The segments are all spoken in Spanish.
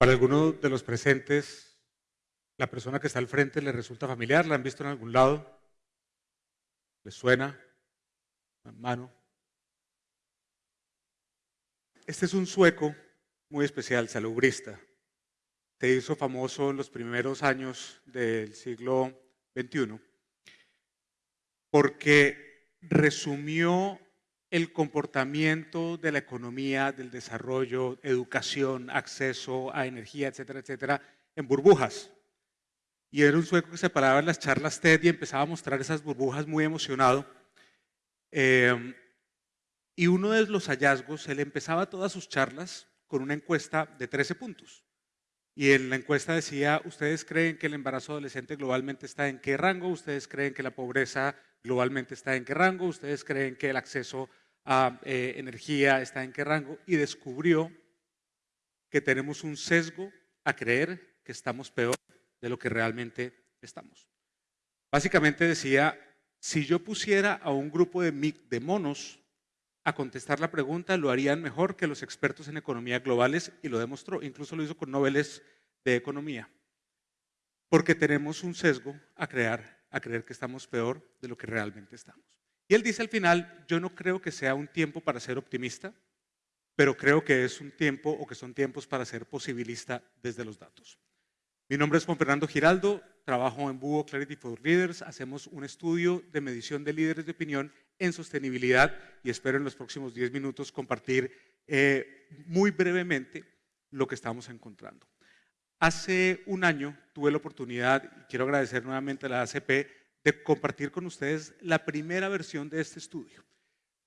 Para algunos de los presentes, la persona que está al frente le resulta familiar, la han visto en algún lado, les suena, mano. Este es un sueco muy especial, salubrista. Se hizo famoso en los primeros años del siglo XXI porque resumió el comportamiento de la economía, del desarrollo, educación, acceso a energía, etcétera, etcétera, en burbujas. Y era un sueco que se paraba en las charlas TED y empezaba a mostrar esas burbujas muy emocionado. Eh, y uno de los hallazgos, él empezaba todas sus charlas con una encuesta de 13 puntos. Y en la encuesta decía, ¿ustedes creen que el embarazo adolescente globalmente está en qué rango? ¿Ustedes creen que la pobreza globalmente está en qué rango? ¿Ustedes creen que el acceso eh, energía está en qué rango? Y descubrió que tenemos un sesgo a creer que estamos peor de lo que realmente estamos. Básicamente decía, si yo pusiera a un grupo de, de monos a contestar la pregunta lo harían mejor que los expertos en economía globales y lo demostró, incluso lo hizo con noveles de economía. Porque tenemos un sesgo a crear, a creer que estamos peor de lo que realmente estamos. Y él dice al final, yo no creo que sea un tiempo para ser optimista, pero creo que es un tiempo o que son tiempos para ser posibilista desde los datos. Mi nombre es Juan Fernando Giraldo, trabajo en Búho Clarity for Leaders, hacemos un estudio de medición de líderes de opinión en sostenibilidad y espero en los próximos 10 minutos compartir eh, muy brevemente lo que estamos encontrando. Hace un año tuve la oportunidad, y quiero agradecer nuevamente a la ACP, de compartir con ustedes la primera versión de este estudio.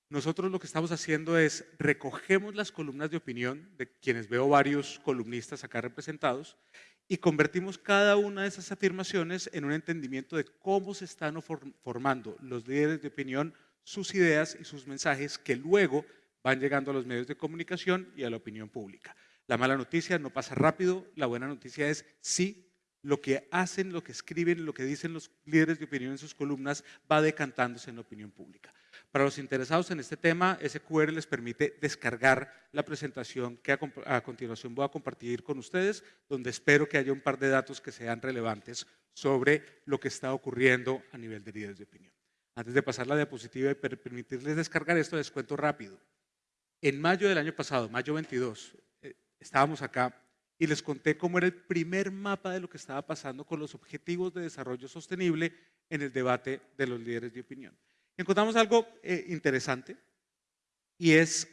Nosotros lo que estamos haciendo es recogemos las columnas de opinión de quienes veo varios columnistas acá representados y convertimos cada una de esas afirmaciones en un entendimiento de cómo se están formando los líderes de opinión sus ideas y sus mensajes que luego van llegando a los medios de comunicación y a la opinión pública. La mala noticia no pasa rápido, la buena noticia es sí, lo que hacen, lo que escriben, lo que dicen los líderes de opinión en sus columnas va decantándose en la opinión pública. Para los interesados en este tema, ese QR les permite descargar la presentación que a, continuación voy a compartir con ustedes, donde espero que haya un par de datos que sean relevantes sobre lo que está ocurriendo a nivel de líderes de opinión. Antes de pasar la diapositiva y permitirles descargar esto, les cuento rápido. En mayo del año pasado, mayo 22, eh, estábamos acá y les conté cómo era el primer mapa de lo que estaba pasando con los objetivos de desarrollo sostenible en el debate de los líderes de opinión. encontramos algo eh, interesante y es,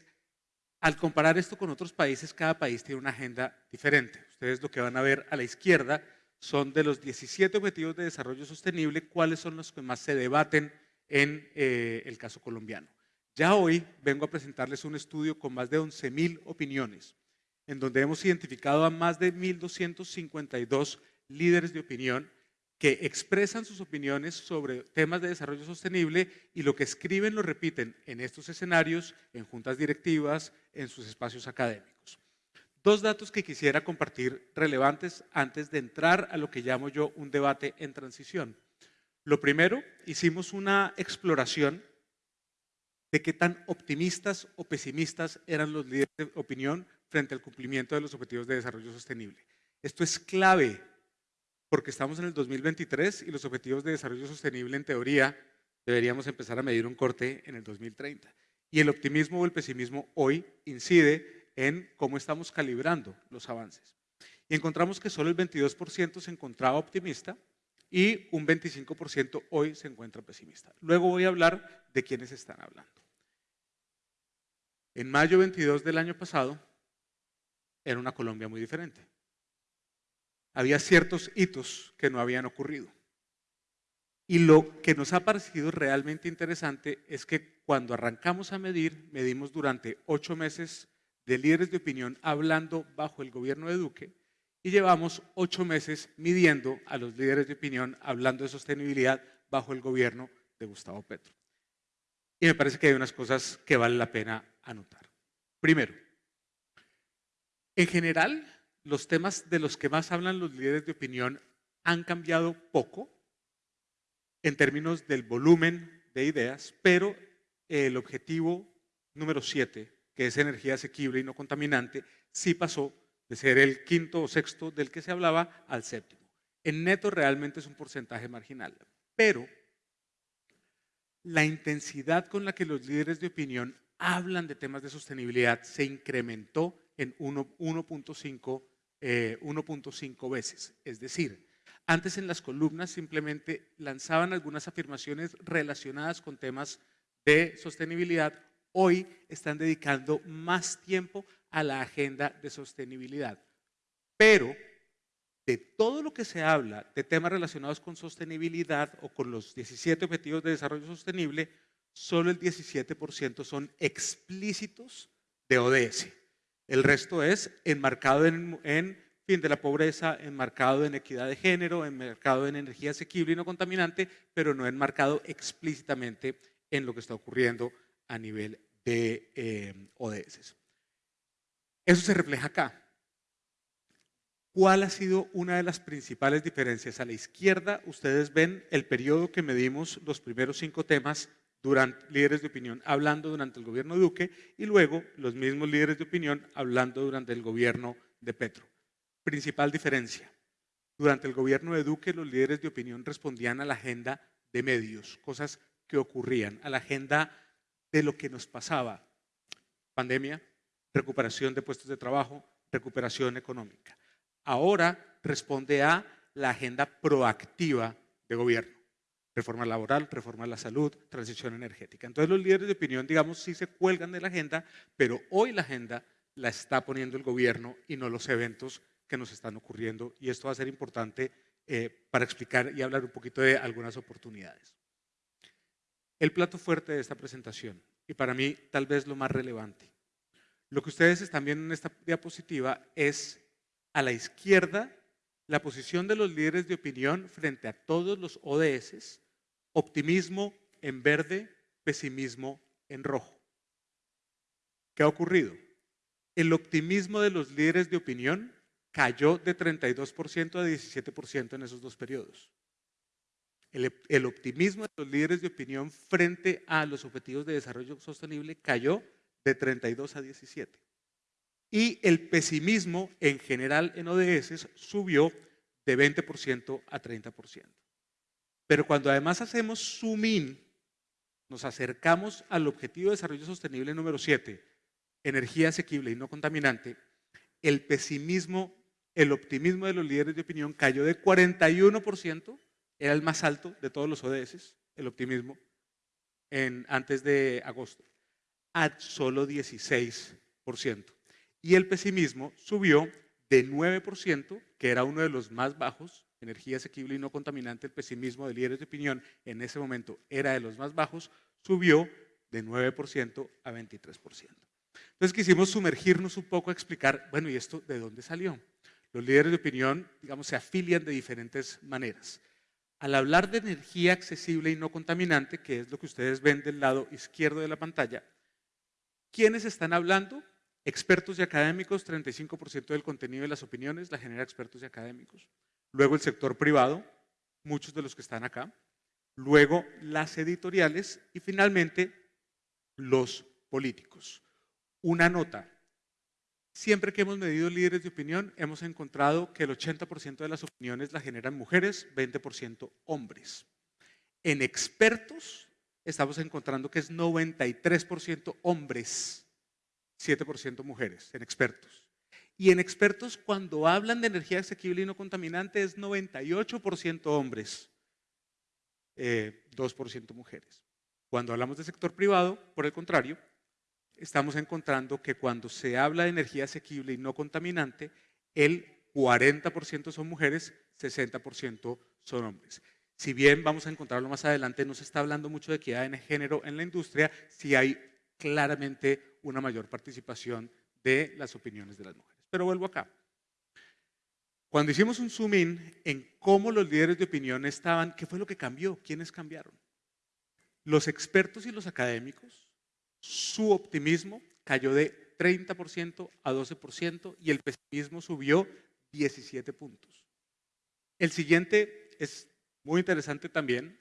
al comparar esto con otros países, cada país tiene una agenda diferente. Ustedes lo que van a ver a la izquierda son de los 17 objetivos de desarrollo sostenible, cuáles son los que más se debaten en eh, el caso colombiano. Ya hoy vengo a presentarles un estudio con más de 11.000 opiniones, en donde hemos identificado a más de 1.252 líderes de opinión que expresan sus opiniones sobre temas de desarrollo sostenible y lo que escriben lo repiten en estos escenarios, en juntas directivas, en sus espacios académicos. Dos datos que quisiera compartir relevantes antes de entrar a lo que llamo yo un debate en transición. Lo primero, hicimos una exploración de qué tan optimistas o pesimistas eran los líderes de opinión frente al cumplimiento de los objetivos de desarrollo sostenible. Esto es clave porque estamos en el 2023 y los objetivos de desarrollo sostenible en teoría deberíamos empezar a medir un corte en el 2030. Y el optimismo o el pesimismo hoy incide en cómo estamos calibrando los avances. Y encontramos que solo el 22% se encontraba optimista y un 25% hoy se encuentra pesimista. Luego voy a hablar de quiénes están hablando. En mayo 22 del año pasado era una Colombia muy diferente. Había ciertos hitos que no habían ocurrido. Y lo que nos ha parecido realmente interesante es que cuando arrancamos a medir, medimos durante ocho meses de líderes de opinión hablando bajo el gobierno de Duque y llevamos ocho meses midiendo a los líderes de opinión hablando de sostenibilidad bajo el gobierno de Gustavo Petro. Y me parece que hay unas cosas que vale la pena anotar. Primero, en general, los temas de los que más hablan los líderes de opinión han cambiado poco en términos del volumen de ideas, pero el objetivo número siete, que es energía asequible y no contaminante, sí pasó de ser el quinto o sexto del que se hablaba al séptimo. En neto realmente es un porcentaje marginal, pero la intensidad con la que los líderes de opinión hablan de temas de sostenibilidad se incrementó en 1.5 eh, veces. Es decir, antes en las columnas simplemente lanzaban algunas afirmaciones relacionadas con temas de sostenibilidad, hoy están dedicando más tiempo a la agenda de sostenibilidad. Pero de todo lo que se habla de temas relacionados con sostenibilidad o con los 17 Objetivos de Desarrollo Sostenible, solo el 17% son explícitos de ODS. El resto es enmarcado en, fin de la pobreza, enmarcado en equidad de género, enmarcado en energía asequible y no contaminante, pero no enmarcado explícitamente en lo que está ocurriendo a nivel de eh, ODS. Eso se refleja acá. ¿Cuál ha sido una de las principales diferencias? A la izquierda ustedes ven el periodo que medimos los primeros cinco temas durante líderes de opinión hablando durante el gobierno de Duque y luego los mismos líderes de opinión hablando durante el gobierno de Petro. Principal diferencia. Durante el gobierno de Duque los líderes de opinión respondían a la agenda de medios, cosas que ocurrían, a la agenda de lo que nos pasaba. Pandemia, recuperación de puestos de trabajo, recuperación económica. Ahora responde a la agenda proactiva de gobierno. Reforma laboral, reforma de la salud, transición energética. Entonces los líderes de opinión, digamos, sí se cuelgan de la agenda, pero hoy la agenda la está poniendo el gobierno y no los eventos que nos están ocurriendo. Y esto va a ser importante eh, para explicar y hablar un poquito de algunas oportunidades. El plato fuerte de esta presentación, y para mí tal vez lo más relevante. Lo que ustedes están viendo en esta diapositiva es a la izquierda la posición de los líderes de opinión frente a todos los ODS, optimismo en verde, pesimismo en rojo. ¿Qué ha ocurrido? El optimismo de los líderes de opinión cayó de 32% a 17% en esos dos periodos. El, el, optimismo de los líderes de opinión frente a los objetivos de desarrollo sostenible cayó de 32 a 17 y el pesimismo en general en ODS subió de 20% a 30%. Pero cuando además hacemos zoom in, nos acercamos al objetivo de desarrollo sostenible número 7, energía asequible y no contaminante, el pesimismo, el optimismo de los líderes de opinión cayó de 41%, era el más alto de todos los ODS, el optimismo, en, antes de agosto, a solo 16% y el pesimismo subió de 9%, que era uno de los más bajos, energía asequible y no contaminante, el pesimismo de líderes de opinión en ese momento era de los más bajos, subió de 9% a 23%. Entonces quisimos sumergirnos un poco a explicar, bueno, ¿y esto de dónde salió? Los líderes de opinión, digamos, se afilian de diferentes maneras. Al hablar de energía accesible y no contaminante, que es lo que ustedes ven del lado izquierdo de la pantalla, ¿quiénes están hablando? Expertos y académicos, 35% del contenido de las opiniones la genera expertos y académicos. Luego el sector privado, muchos de los que están acá. Luego las editoriales y finalmente los políticos. Una nota. Siempre que hemos medido líderes de opinión, hemos encontrado que el 80% de las opiniones la generan mujeres, 20% hombres. En expertos, estamos encontrando que es 93% hombres 7% mujeres, en expertos. Y en expertos, cuando hablan de energía asequible y no contaminante, es 98% hombres, 2% eh, mujeres. Cuando hablamos de sector privado, por el contrario, estamos encontrando que cuando se habla de energía asequible y no contaminante, el 40% son mujeres, 60% son hombres. Si bien vamos a encontrarlo más adelante, no se está hablando mucho de equidad de género en la industria, si hay claramente una mayor participación de las opiniones de las mujeres. Pero vuelvo acá. Cuando hicimos un zoom in en cómo los líderes de opinión estaban, ¿qué fue lo que cambió? ¿Quiénes cambiaron? Los expertos y los académicos, su optimismo cayó de 30% a 12% y el pesimismo subió 17 puntos. El siguiente es muy interesante también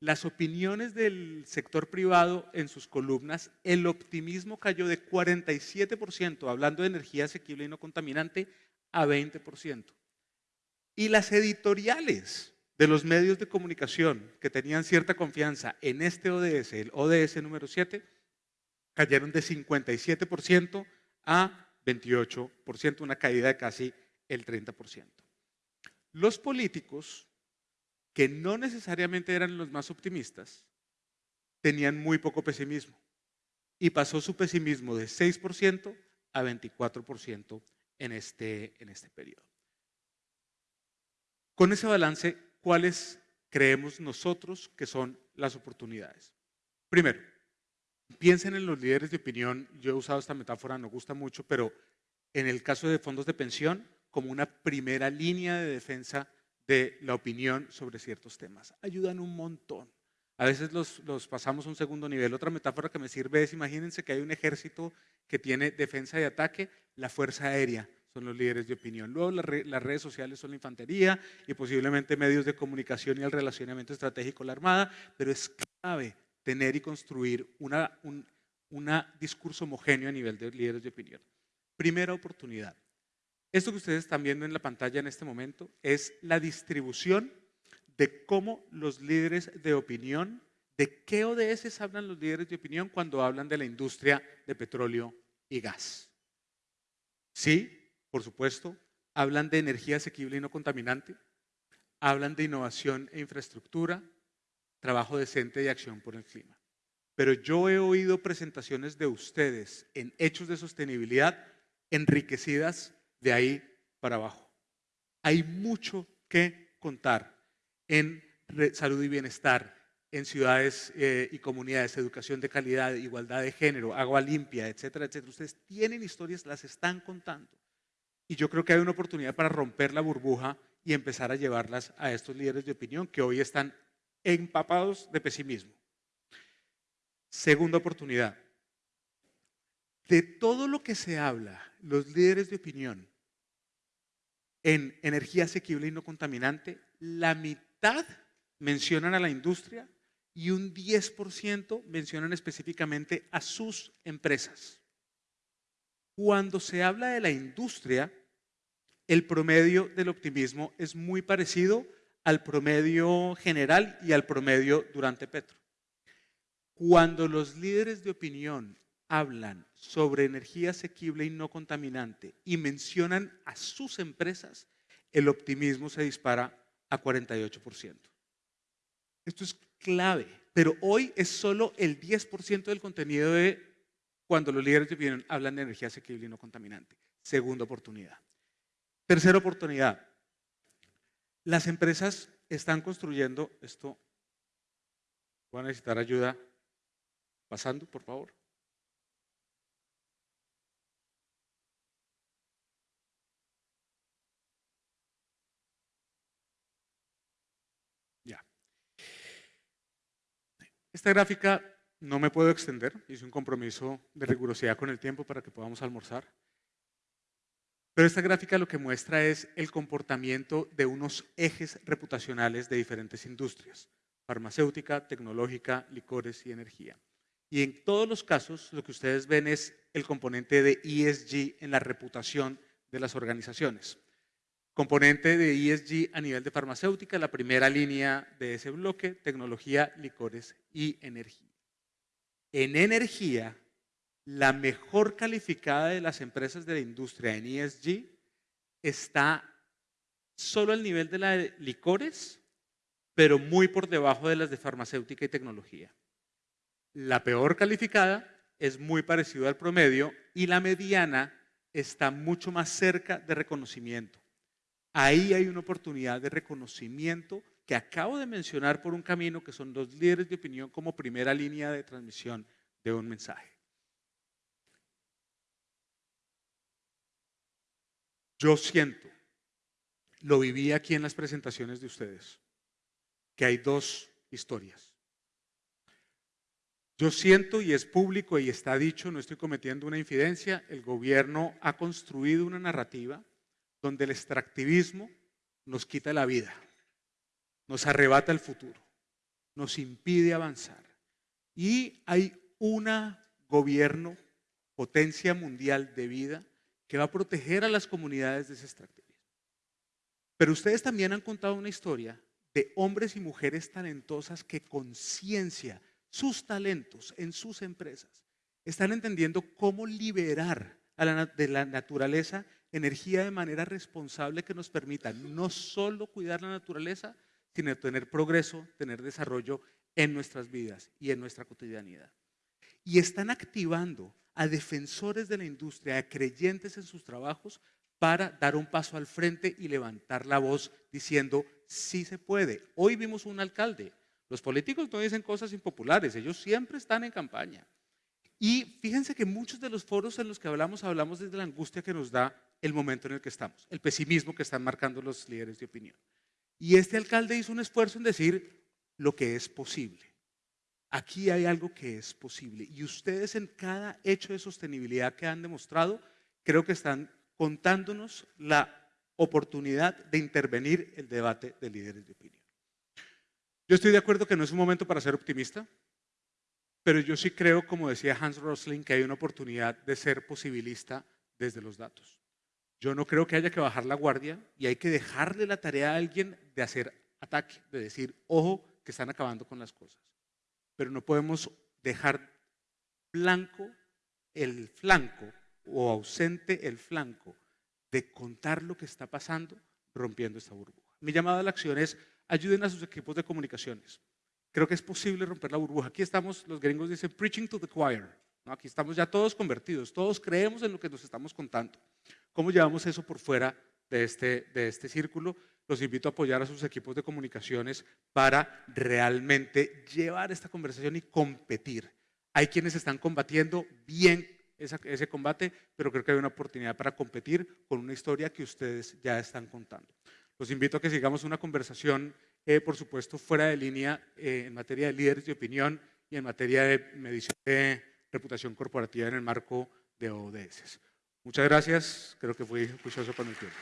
las opiniones del sector privado en sus columnas, el optimismo cayó de 47%, hablando de energía asequible y no contaminante, a 20%. Y las editoriales de los medios de comunicación que tenían cierta confianza en este ODS, el ODS número 7, cayeron de 57% a 28%, una caída de casi el 30%. Los políticos, que no necesariamente eran los más optimistas, tenían muy poco pesimismo y pasó su pesimismo de 6% a 24% en este, en este periodo. Con ese balance, ¿cuáles creemos nosotros que son las oportunidades? Primero, piensen en los líderes de opinión. Yo he usado esta metáfora, no gusta mucho, pero en el caso de fondos de pensión, como una primera línea de defensa de la opinión sobre ciertos temas. Ayudan un montón. A veces los, los, pasamos a un segundo nivel. Otra metáfora que me sirve es, imagínense que hay un ejército que tiene defensa y ataque, la fuerza aérea son los líderes de opinión. Luego las, redes sociales son la infantería y posiblemente medios de comunicación y el relacionamiento estratégico la armada, pero es clave tener y construir un una discurso homogéneo a nivel de líderes de opinión. Primera oportunidad. Esto que ustedes están viendo en la pantalla en este momento es la distribución de cómo los líderes de opinión, de qué ODS hablan los líderes de opinión cuando hablan de la industria de petróleo y gas. Sí, por supuesto, hablan de energía asequible y no contaminante, hablan de innovación e infraestructura, trabajo decente y acción por el clima. Pero yo he oído presentaciones de ustedes en hechos de sostenibilidad enriquecidas de ahí para abajo. Hay mucho que contar en salud y bienestar, en ciudades eh, y comunidades, educación de calidad, igualdad de género, agua limpia, etcétera, etcétera. Ustedes tienen historias, las están contando. Y yo creo que hay una oportunidad para romper la burbuja y empezar a llevarlas a estos líderes de opinión que hoy están empapados de pesimismo. Segunda oportunidad. De todo lo que se habla, los líderes de opinión en energía asequible y no contaminante, la mitad mencionan a la industria y un 10% mencionan específicamente a sus empresas. Cuando se habla de la industria, el promedio del optimismo es muy parecido al promedio general y al promedio durante Petro. Cuando los líderes de opinión hablan sobre energía asequible y no contaminante y mencionan a sus empresas, el optimismo se dispara a 48%. Esto es clave, pero hoy es solo el 10% del contenido de cuando los líderes de opinión hablan de energía asequible y no contaminante. Segunda oportunidad. Tercera oportunidad. Las empresas están construyendo esto. Voy a necesitar ayuda. Pasando, por favor. Ya. Esta gráfica no me puedo extender. Hice un compromiso de rigurosidad con el tiempo para que podamos almorzar. Pero esta gráfica lo que muestra es el comportamiento de unos ejes reputacionales de diferentes industrias, farmacéutica, tecnológica, licores y energía. Y en todos los casos lo que ustedes ven es el componente de ESG en la reputación de las organizaciones. Componente de ESG a nivel de farmacéutica, la primera línea de ese bloque, tecnología, licores y energía. En energía, la mejor calificada de las empresas de la industria en ESG está solo al nivel de la de licores, pero muy por debajo de las de farmacéutica y tecnología. La peor calificada es muy parecida al promedio y la mediana está mucho más cerca de reconocimiento. Ahí hay una oportunidad de reconocimiento que acabo de mencionar por un camino que son los líderes de opinión como primera línea de transmisión de un mensaje. Yo siento, lo viví aquí en las presentaciones de ustedes, que hay dos historias. Yo siento, y es público y está dicho, no estoy cometiendo una infidencia, el gobierno ha construido una narrativa donde el extractivismo nos quita la vida, nos arrebata el futuro. nos impide avanzar. Y hay un gobierno, potencia mundial de vida, que va a proteger a las comunidades de ese extractivismo. Pero ustedes también han contado una historia de hombres y mujeres talentosas que con ciencia, sus talentos en sus empresas, están entendiendo cómo liberar de la naturaleza energía de manera responsable que nos permita no solo cuidar la naturaleza, sino tener progreso, tener desarrollo en nuestras vidas y en nuestra cotidianidad. Y están activando a defensores de la industria, a creyentes en sus trabajos, para dar un paso al frente y levantar la voz diciendo, sí se puede. Hoy vimos un alcalde. Los políticos no dicen cosas impopulares, ellos siempre están en campaña. Y fíjense que muchos de los foros en los que hablamos, hablamos desde la angustia que nos da el momento en el que estamos, el pesimismo que están marcando los líderes de opinión. Y este alcalde hizo un esfuerzo en decir lo que es posible. Aquí hay algo que es posible. Y ustedes en cada hecho de sostenibilidad que han demostrado, creo que están contándonos la oportunidad de intervenir el debate de líderes de opinión. Yo estoy de acuerdo que no es un momento para ser optimista, pero yo sí creo, como decía Hans Rosling, que hay una oportunidad de ser posibilista desde los datos. Yo no creo que haya que bajar la guardia y hay que dejarle la tarea a alguien de hacer ataque, de decir, ojo, que están acabando con las cosas. Pero no podemos dejar blanco el flanco o ausente el flanco de contar lo que está pasando rompiendo esta burbuja. Mi llamada a la acción es ayuden a sus equipos de comunicaciones. Creo que es posible romper la burbuja. Aquí estamos, los gringos dicen preaching to the choir. Aquí estamos ya todos convertidos, todos creemos en lo que nos estamos contando. ¿Cómo llevamos eso por fuera de este, de este círculo? Los invito a apoyar a sus equipos de comunicaciones para realmente llevar esta conversación y competir. Hay quienes están combatiendo bien ese combate, pero creo que hay una oportunidad para competir con una historia que ustedes ya están contando. Los invito a que sigamos una conversación, eh, por supuesto, fuera de línea eh, en materia de líderes de opinión y en materia de medición de reputación corporativa en el marco de ODS. Muchas gracias, creo que fui juicioso con el tiempo.